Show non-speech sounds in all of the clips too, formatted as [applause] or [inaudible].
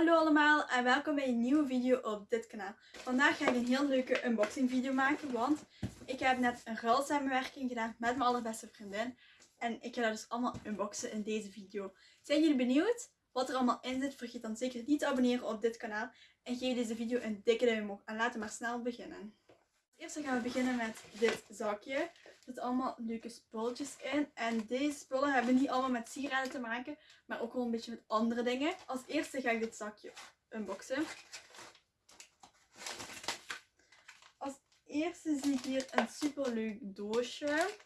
Hallo allemaal en welkom bij een nieuwe video op dit kanaal. Vandaag ga ik een heel leuke unboxing video maken, want ik heb net een ruilsamenwerking gedaan met mijn allerbeste vriendin. En ik ga dat dus allemaal unboxen in deze video. Zijn jullie benieuwd wat er allemaal in zit? Vergeet dan zeker niet te abonneren op dit kanaal. En geef deze video een dikke duim omhoog. En laten we maar snel beginnen. Als eerste gaan we beginnen met dit zakje. Zitten allemaal leuke spulletjes in. En deze spullen hebben niet allemaal met sieraden te maken, maar ook wel een beetje met andere dingen. Als eerste ga ik dit zakje unboxen. Als eerste zie ik hier een super leuk doosje.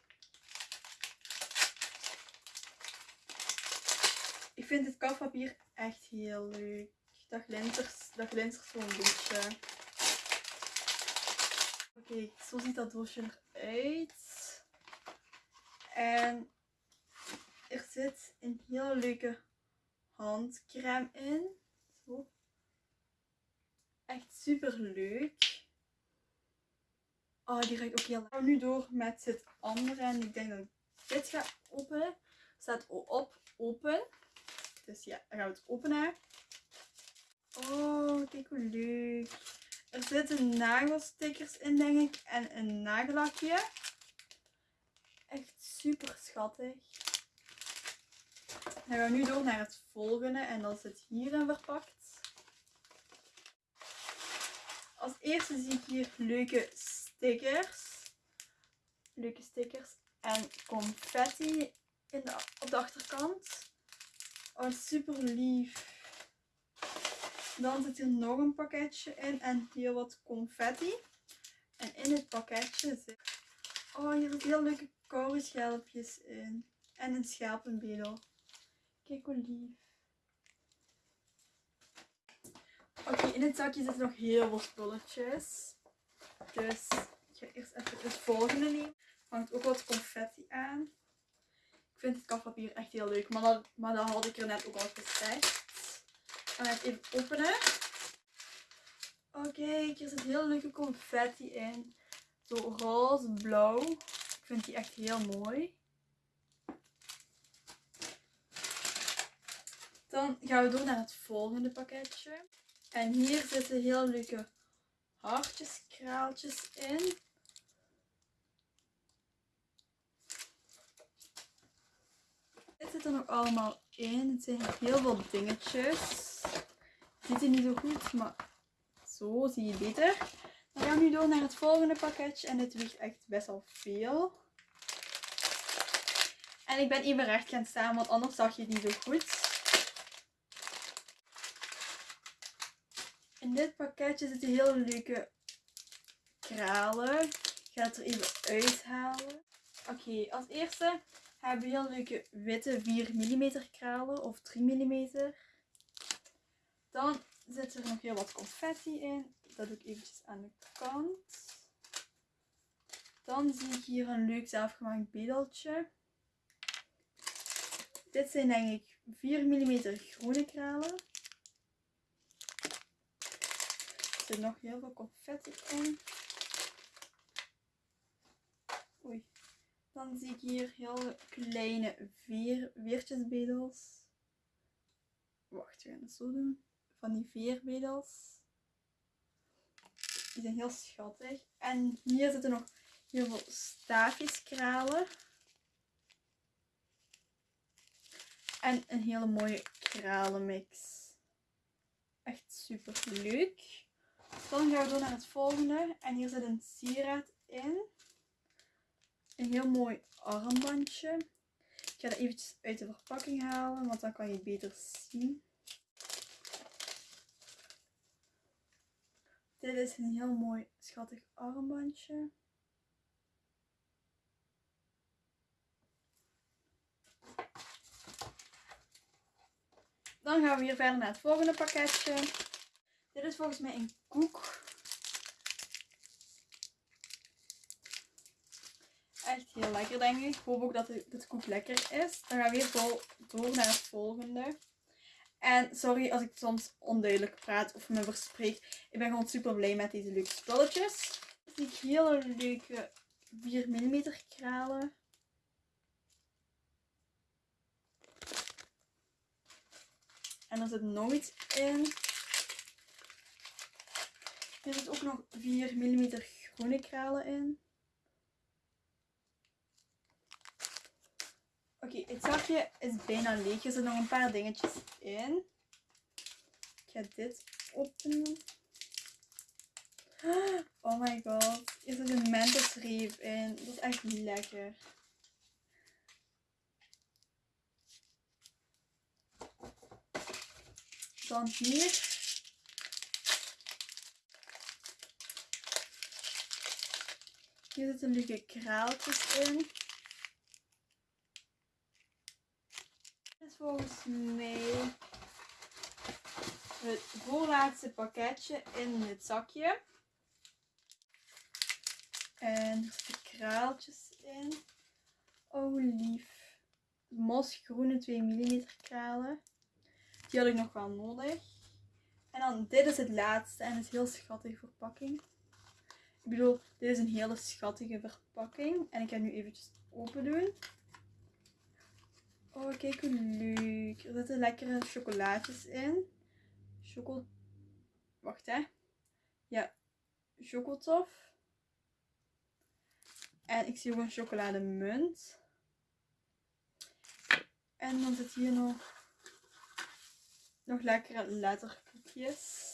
Ik vind dit kafpapier echt heel leuk. Dat glinstert, dat glinstert zo'n beetje. Oké, zo ziet dat doosje eruit. En er zit een heel leuke handcrème in. Echt super leuk. Oh, die ruikt ook heel lekker. Nu door met het andere. En ik denk dat ik dit ga openen. Staat op open. Dus ja, dan gaan we het openen. Oh, kijk hoe leuk. Er zitten nagelstickers in, denk ik. En een nagellakje. Super schattig. Dan gaan we nu door naar het volgende. En dat zit hierin verpakt. Als eerste zie ik hier leuke stickers. Leuke stickers. En confetti in de, op de achterkant. Oh, super lief. Dan zit hier nog een pakketje in en hier wat confetti. En in het pakketje zit... Oh, hier zitten heel leuke schelpjes in. En een schelpenbedel. Kijk hoe lief. Oké, in het zakje zitten nog heel veel spulletjes. Dus ik ga eerst even het volgende nemen. Hangt ook wat confetti aan. Ik vind het kafpapier echt heel leuk, maar dat, maar had ik er net ook al gezegd. Ik ga het even openen. Oké, hier zit heel leuke confetti in. Zo roze, blauw. Ik vind die echt heel mooi. Dan gaan we door naar het volgende pakketje. En hier zitten heel leuke hartjes, kraaltjes in. Dit zit er nog allemaal in. Het zijn heel veel dingetjes. Ziet er niet zo goed, maar zo zie je beter. Dan gaan we nu door naar het volgende pakketje. En dit weegt echt best wel veel. En ik ben even recht gaan staan, want anders zag je het niet zo goed. In dit pakketje zitten heel leuke kralen. Ik ga het er even uithalen. Oké, als eerste hebben we heel leuke witte 4 mm kralen of 3 mm. Dan zit er nog heel wat confetti in. Dat doe ik eventjes aan de kant. Dan zie ik hier een leuk zelfgemaakt bedeltje. Dit zijn denk ik 4 mm groene kralen. Er zit nog heel veel confetti in. Oei. Dan zie ik hier heel kleine veer, veertjesbedels. Wacht, we gaan het zo doen. Van die veerbedels. Die zijn heel schattig. En hier zitten nog heel veel staafjeskralen. En een hele mooie kralenmix. Echt super leuk. Dan gaan we door naar het volgende. En hier zit een sieraad in. Een heel mooi armbandje. Ik ga dat eventjes uit de verpakking halen, want dan kan je het beter zien. Dit is een heel mooi schattig armbandje. Dan gaan we hier verder naar het volgende pakketje. Dit is volgens mij een koek. Echt heel lekker denk ik. Ik hoop ook dat dit koek lekker is. Dan gaan we weer door naar het volgende. En sorry als ik soms onduidelijk praat of me verspreek. Ik ben gewoon super blij met deze leuke spulletjes. Dus ik zie hele leuke 4 mm kralen. En er zit nooit in. Er zit ook nog 4 mm groene kralen in. Oké, het zakje is bijna leeg. Er zitten nog een paar dingetjes in. Ik ga dit openen. Oh my god. Hier zit een menthosreep in. Dat is echt lekker. Dan hier. Hier zitten leuke kraaltjes in. Dit is volgens mij het voorlaatste pakketje in het zakje. En er zitten kraaltjes in. Oh lief. Mosgroene 2 mm kralen. Die had ik nog wel nodig. En dan dit is het laatste en het is heel schattige verpakking. Ik bedoel, dit is een hele schattige verpakking. En ik ga nu eventjes open doen. Oh, kijk hoe leuk. Er zitten lekkere chocolaatjes in. Choco... Wacht, hè. Ja, chocotof. En ik zie ook een chocolademunt. En dan zit hier nog, nog lekkere letterkoekjes.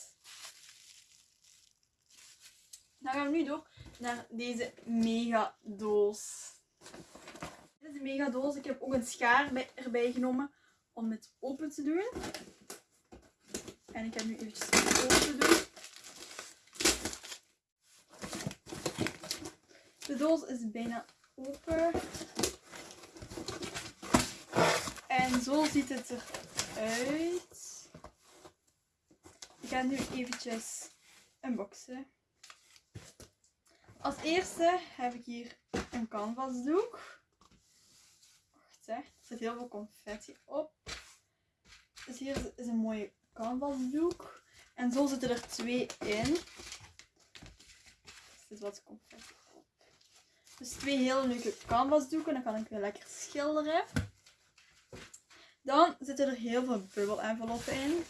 Dan gaan we nu door naar deze mega doos. Dit is een mega doos. Ik heb ook een schaar bij, erbij genomen om het open te doen. En ik ga nu eventjes open doen. De doos is bijna open. En zo ziet het eruit. Ik ga nu eventjes unboxen. Als eerste heb ik hier een canvasdoek. Er zit heel veel confetti op. Dus hier is een mooie canvasdoek. En zo zitten er twee in. Er zit wat confetti op. Dus twee hele leuke canvasdoeken. Dan kan ik weer lekker schilderen. Dan zitten er heel veel bubbel-enveloppen in.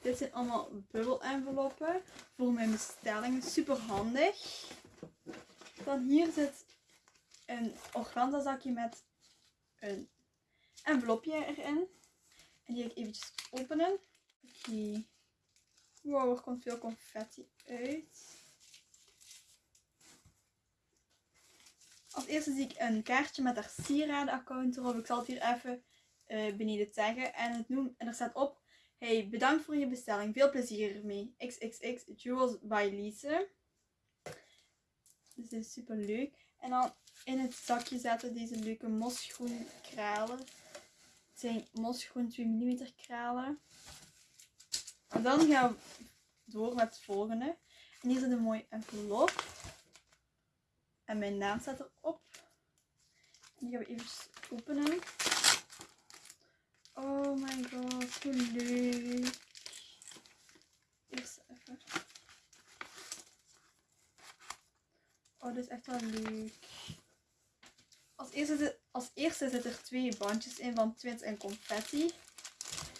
Dit zijn allemaal bubbel-enveloppen voor mijn bestellingen. Super handig. Dan hier zit een organza zakje met een envelopje erin. En die ga ik eventjes openen. Oké. Wow, er komt veel confetti uit. Als eerste zie ik een kaartje met haar sieradenaccount erop. Ik zal het hier even uh, beneden taggen. En, het noemt, en er staat op. Hey, bedankt voor je bestelling. Veel plezier ermee. XXX Jewels by Lise. Dus dit is super leuk. En dan in het zakje zetten deze leuke mosgroen kralen. Het zijn mosgroen 2 mm kralen. En dan gaan we door met het volgende. En hier zit een mooi envelop. En mijn naam staat erop. Die gaan we even openen. Oh my god, hoe leuk. Eerst even. Oh, dit is echt wel leuk. Als eerste, als eerste zitten er twee bandjes in van Twins en Confetti.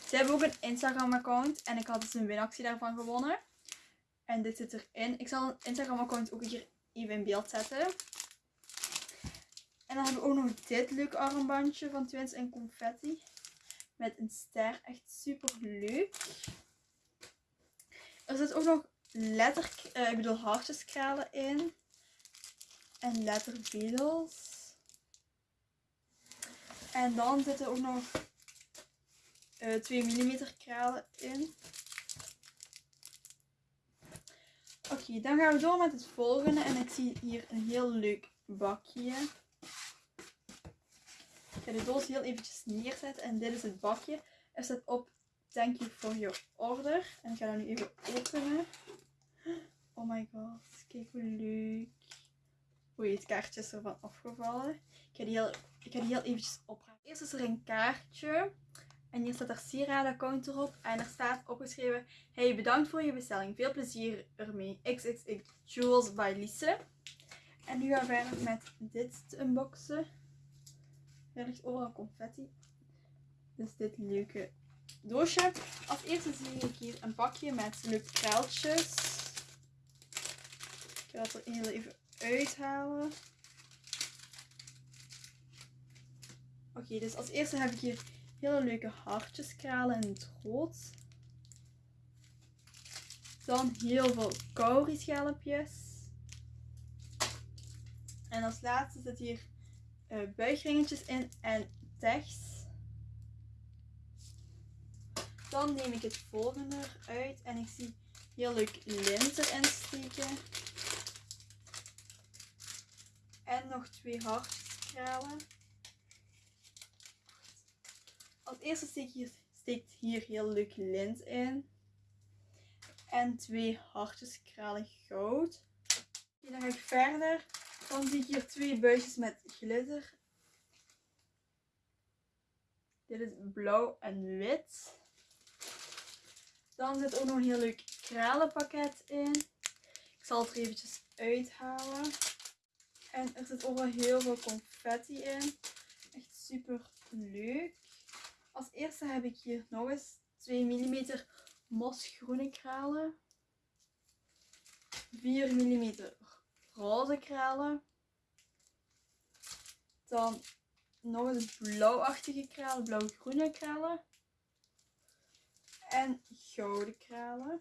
Ze hebben ook een Instagram account en ik had dus een winactie daarvan gewonnen. En dit zit erin. Ik zal een Instagram account ook hier even in beeld zetten. En dan hebben we ook nog dit leuke armbandje van Twins en Confetti. Met een ster. Echt super leuk. Er zit ook nog letter, uh, ik bedoel hartjeskralen in. En lettervedels. En dan zitten ook nog uh, 2 mm kralen in. Oké, dan gaan we door met het volgende. En ik zie hier een heel leuk bakje. Ik ga de doos heel eventjes neerzetten. En dit is het bakje. Er staat op Thank you for your order. En ik ga dat nu even openen. Oh my god, kijk hoe leuk. Oei, het kaartje is ervan afgevallen. Ik ga die heel, ik ga die heel eventjes opruimen. Eerst is er een kaartje. En hier staat er sieradenaccount erop. En er staat opgeschreven. Hey, bedankt voor je bestelling. Veel plezier ermee. XXX Jewels by Lise. En nu gaan we verder met dit te unboxen. Er ligt overal confetti. Dus dit leuke doosje. Als eerste zie ik hier een pakje met leuke kraaltjes. ga het er heel even uithalen. Oké, dus als eerste heb ik hier hele leuke hartjeskralen in het rood. Dan heel veel cowrie-schelpjes. En als laatste zit hier uh, buigringetjes in en techts. Dan neem ik het volgende eruit en ik zie heel leuk lint erin steken. En nog twee hartjeskralen. Als eerste steek hier, steekt hier heel leuk lint in. En twee hartjes kralig goud. En dan ga ik verder. Dan zie ik hier twee buisjes met glitter. Dit is blauw en wit. Dan zit ook nog een heel leuk kralenpakket in. Ik zal het er eventjes uithalen. En er zit ook wel heel veel confetti in. Echt super leuk. Als eerste heb ik hier nog eens 2 mm mosgroene kralen. 4 mm roze kralen. Dan nog eens blauwachtige kralen, blauw-groene kralen. En gouden kralen.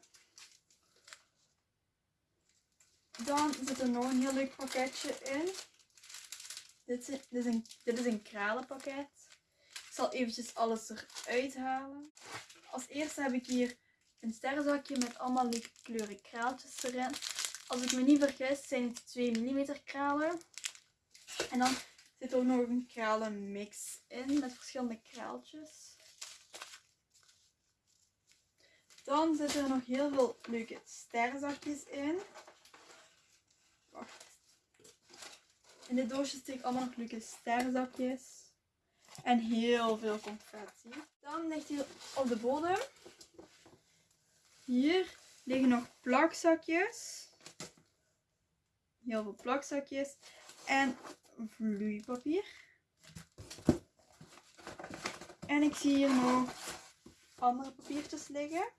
Dan zit er nog een heel leuk pakketje in. Dit is, dit is, een, dit is een kralenpakket. Ik zal eventjes alles eruit halen. Als eerste heb ik hier een sterrenzakje met allemaal leuke kleuren kraaltjes erin. Als ik me niet vergis zijn het 2 mm kralen. En dan zit ook nog een kralenmix in met verschillende kraaltjes. Dan zitten er nog heel veel leuke sterrenzakjes in. In dit doosje steek ik allemaal nog leuke sterrenzakjes. En heel veel confetti. Dan ligt hier op de bodem. Hier liggen nog plakzakjes. Heel veel plakzakjes. En vloeipapier. En ik zie hier nog andere papiertjes liggen.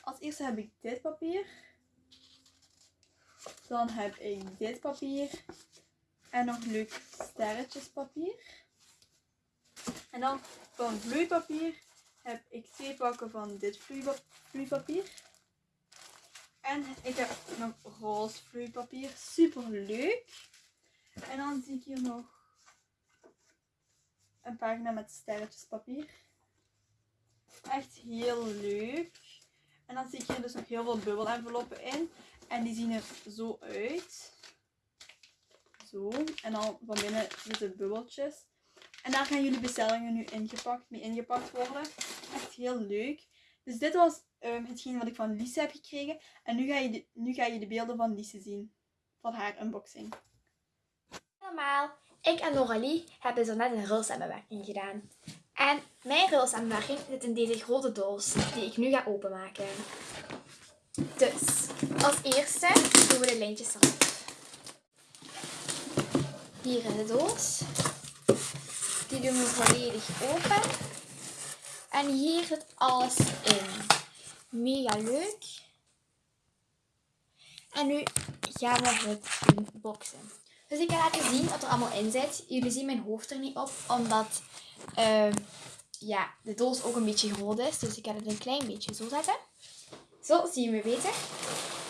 Als eerste heb ik dit papier. Dan heb ik dit papier. En nog leuk sterretjespapier. En dan van vloeipapier heb ik twee pakken van dit vloeipapier. En ik heb nog roze vloeipapier. Super leuk. En dan zie ik hier nog een pagina met sterretjespapier. Echt heel leuk. En dan zie ik hier dus nog heel veel bubbelenveloppen in. En die zien er zo uit. Zo. En dan van binnen zitten bubbeltjes. En daar gaan jullie bestellingen nu ingepakt, mee ingepakt worden. Echt heel leuk. Dus dit was um, hetgeen wat ik van Lise heb gekregen. En nu ga, je de, nu ga je de beelden van Lise zien. Van haar unboxing. Allemaal, ik en Noralie hebben zo net een rulsamenwerking gedaan. En mijn rulsamenwerking zit in deze grote doos die ik nu ga openmaken. Dus, als eerste doen we de lijntjes erop. Hier in de doos. Die doen we volledig open. En hier zit alles in. Mega leuk. En nu gaan we het unboxen. Dus ik ga laten zien wat er allemaal in zit. Jullie zien mijn hoofd er niet op, omdat uh, ja, de doos ook een beetje groot is. Dus ik ga het een klein beetje zo zetten. Zo zie je me beter.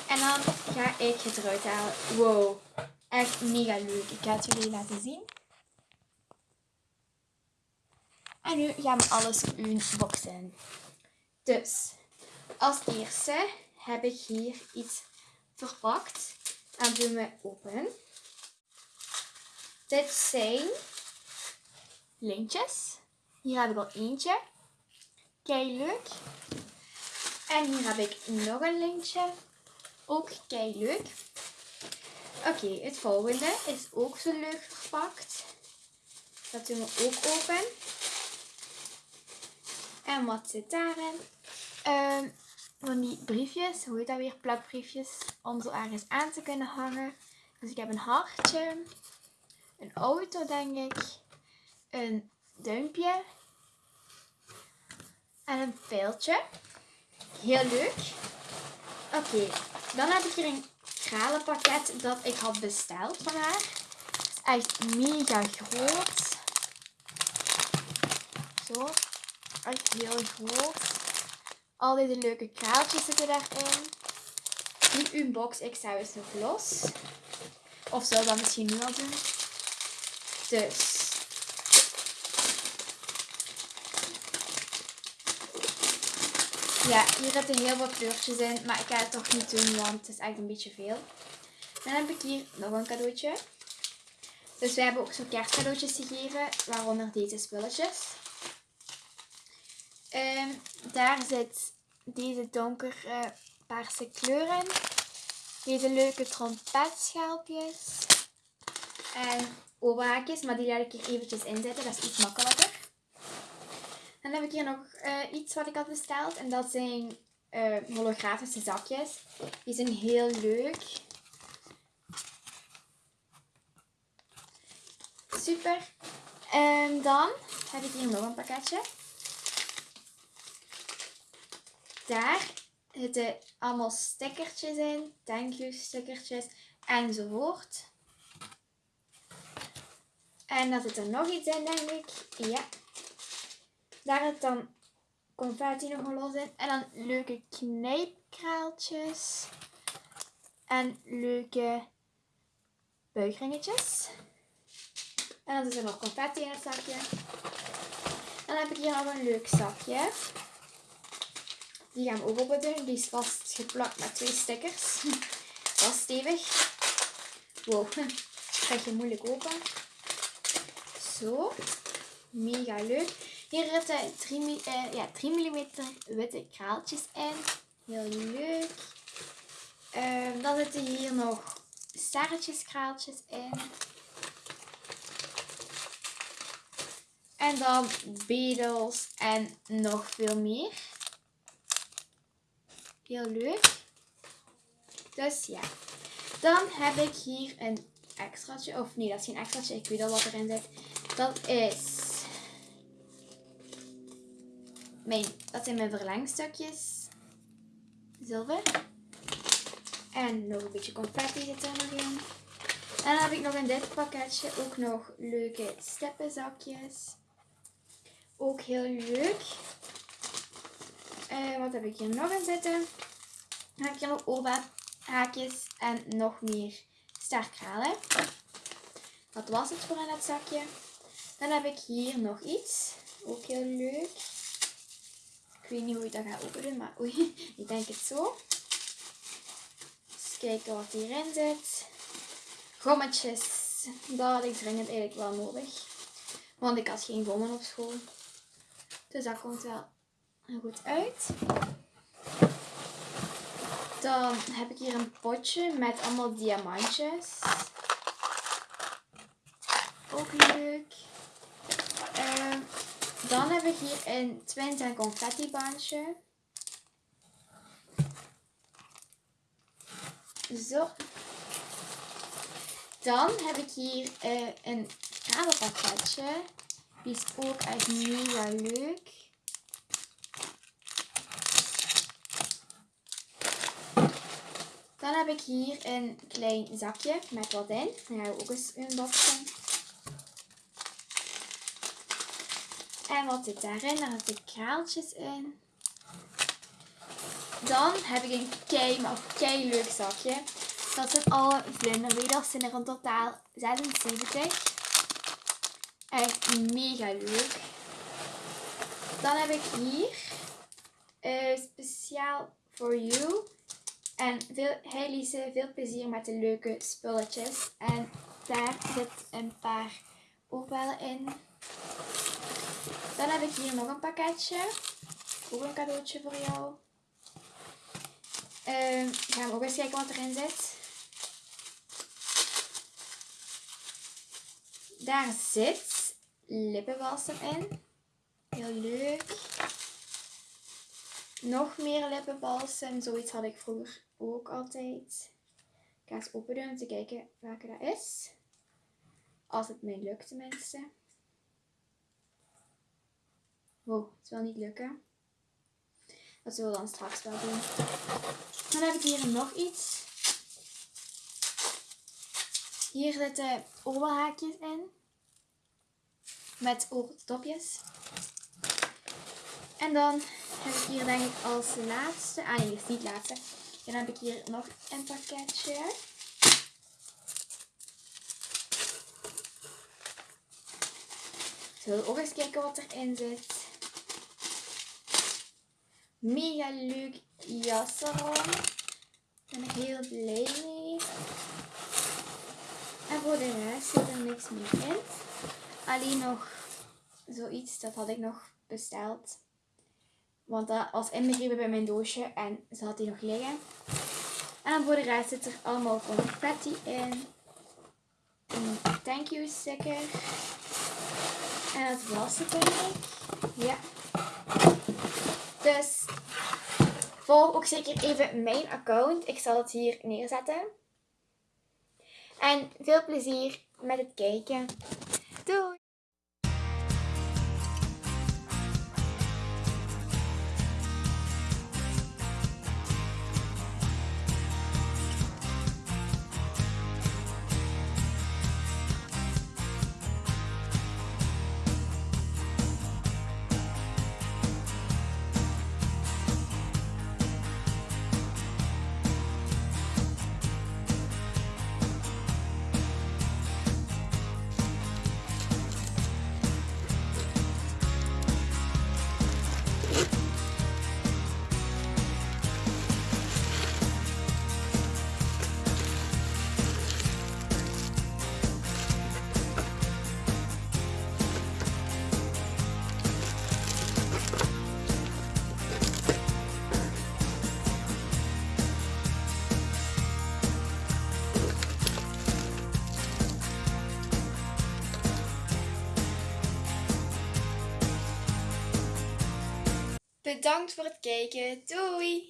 En dan ga ik het eruit halen. Wow, echt mega leuk. Ik ga het jullie laten zien. En nu gaan we alles unboxen. Dus, als eerste heb ik hier iets verpakt. En doen we open. Dit zijn lintjes. Hier heb ik al eentje. Kei leuk. En hier heb ik nog een lintje. Ook kei leuk. Oké, het volgende is ook zo leuk verpakt. Dat doen we ook open. En wat zit daarin? Um, van die briefjes, hoe heet dat weer? Plakbriefjes. Om zo ergens aan te kunnen hangen. Dus ik heb een hartje. Een auto, denk ik. Een duimpje. En een pijltje. Heel leuk. Oké, Dan heb ik hier een kralenpakket dat ik had besteld van haar. Het is echt mega groot. Zo. Echt heel groot. Al deze leuke kraaltjes zitten daarin. Die unbox ik zelfs nog los. Of zou dat misschien nu al doen. Dus. Ja, hier zitten heel wat kleurtjes in, maar ik ga het toch niet doen, want het is echt een beetje veel. Dan heb ik hier nog een cadeautje. Dus wij hebben ook zo kerstcadeautjes gegeven, waaronder deze spulletjes. Ehm, daar zit deze donker eh, paarse kleur in. Deze leuke trompetschaalpjes. En oberhaakjes, maar die laat ik hier eventjes inzetten, dat is iets makkelijker. Dan heb ik hier nog eh, iets wat ik had besteld. En dat zijn eh, holografische zakjes. Die zijn heel leuk. Super. En dan heb ik hier nog een pakketje. Daar zitten allemaal stickertjes in. Thank you stickertjes. Enzovoort. En dan zit er nog iets in, denk ik. Ja. Daar zit dan confetti nog wel los in. En dan leuke knijpkraaltjes. En leuke buigringetjes. En dan is er nog confetti in het zakje. Dan heb ik hier nog een leuk zakje. Die gaan we ook open. Die is vast geplakt met twee stickers. [laughs] Is stevig. Wow, dat [laughs] krijg je moeilijk open. Zo. Mega leuk. Hier zitten 3, uh, ja, 3 mm witte kraaltjes in. Heel leuk. Uh, dan zitten hier nog sterretjeskraaltjes in. En dan bedels en nog veel meer. Heel leuk. Dus ja. Dan heb ik hier een extraatje. Of nee, dat is geen extraatje. Ik weet al wat erin zit. Dat is mijn, dat zijn mijn verlengstukjes. Zilver. En nog een beetje confetti zit er nog in. En dan heb ik nog in dit pakketje ook nog leuke steppenzakjes. Ook heel leuk. Uh, wat heb ik hier nog in zitten? Dan heb ik hier nog oorbahaakjes en nog meer sterkralen. Dat was het voor in het zakje. Dan heb ik hier nog iets. Ook heel leuk. Ik weet niet hoe je dat gaat openen, maar oei, [laughs] ik denk het zo. Eens kijken wat hierin zit. Gommetjes. Dat had ik dringend eigenlijk wel nodig. Want ik had geen gommen op school. Dus dat komt wel goed uit. Dan heb ik hier een potje met allemaal diamantjes. Ook leuk. Dan heb ik hier een twins en confetti bandje. Zo. Dan heb ik hier uh, een kralenpakketje. Die is ook echt mega leuk. Dan heb ik hier een klein zakje met wat in. Dan gaan we ook eens unboxen. En wat zit daarin? Daar zitten kraaltjes in. Dan heb ik een kei, maar kei leuk zakje. Dat zijn alle vlinderweders. zijn er in totaal 76. Echt mega leuk. Dan heb ik hier uh, speciaal for you. En veel, hey Lise, veel plezier met de leuke spulletjes. En daar zit een paar oorbellen in. Dan heb ik hier nog een pakketje. Ook een cadeautje voor jou. Uh, gaan we ook eens kijken wat erin zit. Daar zit lippenbalsem in. Heel leuk. Nog meer lippenbalsem. Zoiets had ik vroeger ook altijd. Ik ga eens open doen om te kijken welke dat is. Als het mij lukt tenminste. Wow, het wil niet lukken. Dat zullen we dan straks wel doen. Dan heb ik hier nog iets. Hier zitten oorhaakjes in. Met oortopjes. En dan heb ik hier denk ik als laatste... Ah nee, is niet laatste. Dan heb ik hier nog een pakketje. Zullen we ook eens kijken wat erin zit. Mega leuk. Daar ben ik heel blij mee. En voor de rest zit er niks meer in. Alleen nog zoiets, dat had ik nog besteld. Want dat was inbegrepen bij mijn doosje en ze had die nog liggen. En voor de rest zit er allemaal confetti in. Een thank you sticker. En dat was het denk ik. Ja. Dus volg ook zeker even mijn account. Ik zal het hier neerzetten. En veel plezier met het kijken. Doei! Bedankt voor het kijken. Doei!